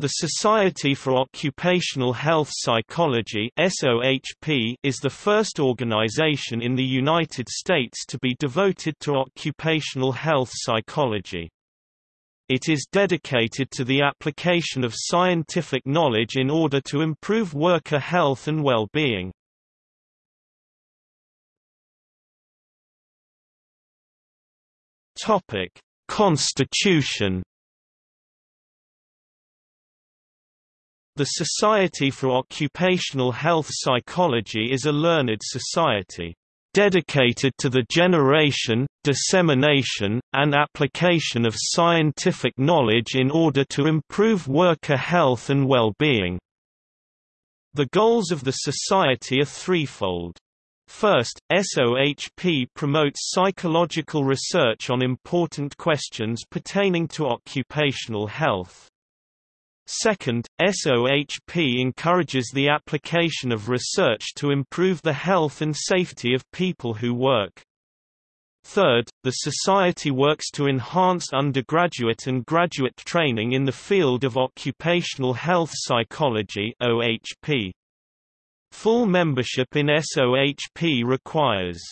The Society for Occupational Health Psychology is the first organization in the United States to be devoted to occupational health psychology. It is dedicated to the application of scientific knowledge in order to improve worker health and well-being. Constitution The Society for Occupational Health Psychology is a learned society dedicated to the generation, dissemination, and application of scientific knowledge in order to improve worker health and well-being. The goals of the society are threefold. First, SOHP promotes psychological research on important questions pertaining to occupational health. Second, SOHP encourages the application of research to improve the health and safety of people who work. Third, the Society works to enhance undergraduate and graduate training in the field of occupational health psychology OHP. Full membership in SOHP requires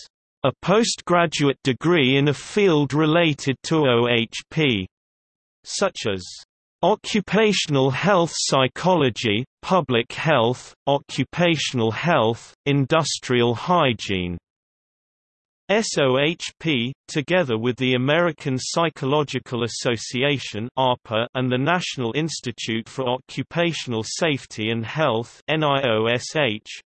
a postgraduate degree in a field related to OHP, such as Occupational health psychology, public health, occupational health, industrial hygiene. SOHP, together with the American Psychological Association and the National Institute for Occupational Safety and Health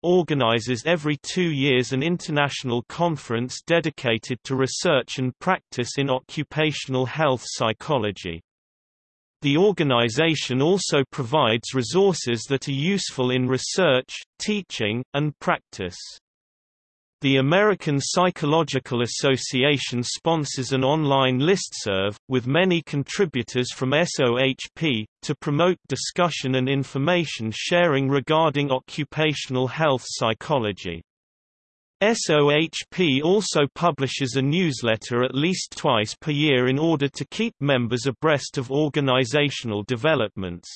organizes every two years an international conference dedicated to research and practice in occupational health psychology. The organization also provides resources that are useful in research, teaching, and practice. The American Psychological Association sponsors an online listserv, with many contributors from SOHP, to promote discussion and information sharing regarding occupational health psychology. SOHP also publishes a newsletter at least twice per year in order to keep members abreast of organizational developments.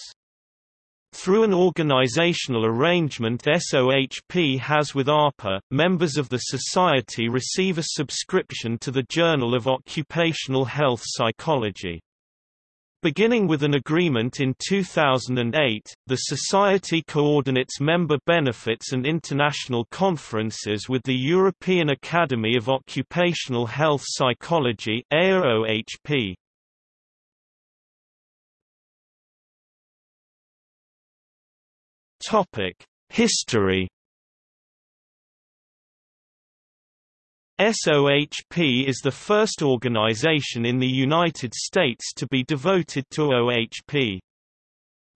Through an organizational arrangement SOHP has with APA, members of the Society receive a subscription to the Journal of Occupational Health Psychology. Beginning with an agreement in 2008, the Society coordinates member benefits and international conferences with the European Academy of Occupational Health Psychology AOHP. History SOHP is the first organization in the United States to be devoted to OHP.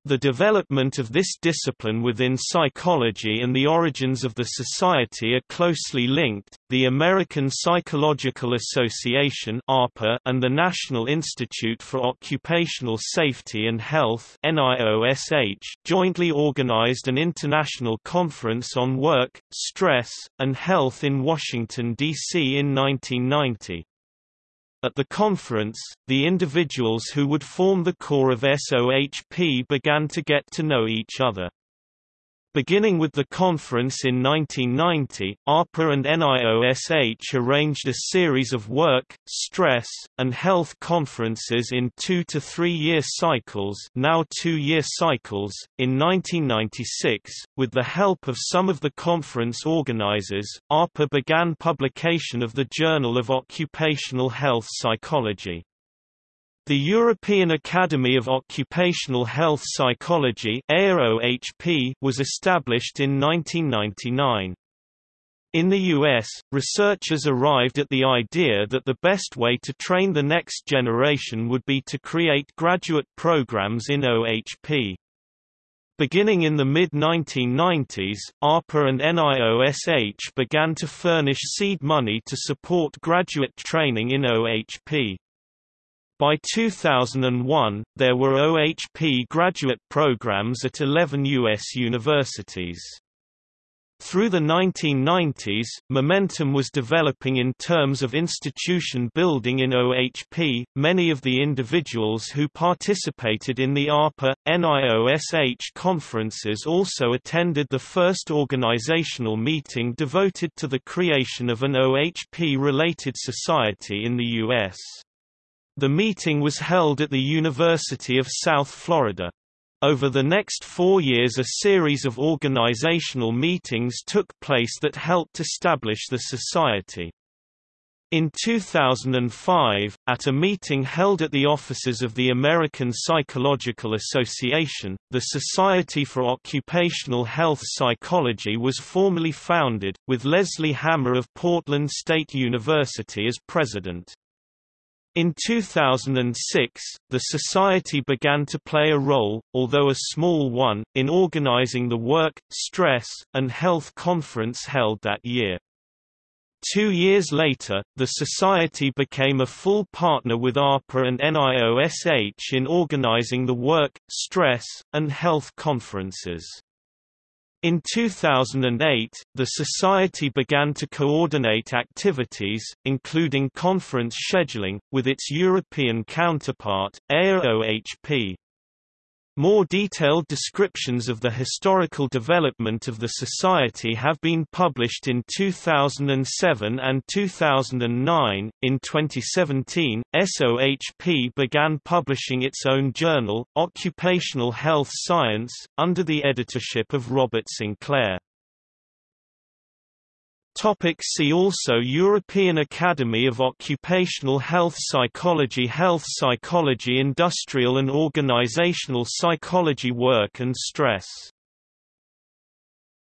The development of this discipline within psychology and the origins of the society are closely linked. The American Psychological Association (APA) and the National Institute for Occupational Safety and Health (NIOSH) jointly organized an international conference on work, stress, and health in Washington D.C. in 1990. At the conference, the individuals who would form the core of SOHP began to get to know each other. Beginning with the conference in 1990, APA and NIOSH arranged a series of work, stress, and health conferences in two to three-year cycles now two-year cycles. In 1996, with the help of some of the conference organizers, APA began publication of the Journal of Occupational Health Psychology. The European Academy of Occupational Health Psychology was established in 1999. In the US, researchers arrived at the idea that the best way to train the next generation would be to create graduate programs in OHP. Beginning in the mid-1990s, APA and NIOSH began to furnish seed money to support graduate training in OHP. By 2001, there were OHP graduate programs at 11 U.S. universities. Through the 1990s, momentum was developing in terms of institution building in OHP. Many of the individuals who participated in the APA NIOSH conferences also attended the first organizational meeting devoted to the creation of an OHP related society in the U.S. The meeting was held at the University of South Florida. Over the next four years a series of organizational meetings took place that helped establish the society. In 2005, at a meeting held at the offices of the American Psychological Association, the Society for Occupational Health Psychology was formally founded, with Leslie Hammer of Portland State University as president. In 2006, the Society began to play a role, although a small one, in organizing the Work, Stress, and Health Conference held that year. Two years later, the Society became a full partner with APA and NIOSH in organizing the Work, Stress, and Health Conferences. In 2008, the Society began to coordinate activities, including conference scheduling, with its European counterpart, AOHP. More detailed descriptions of the historical development of the Society have been published in 2007 and 2009. In 2017, SOHP began publishing its own journal, Occupational Health Science, under the editorship of Robert Sinclair. Topic see also European Academy of Occupational Health Psychology Health Psychology Industrial and Organizational Psychology Work and Stress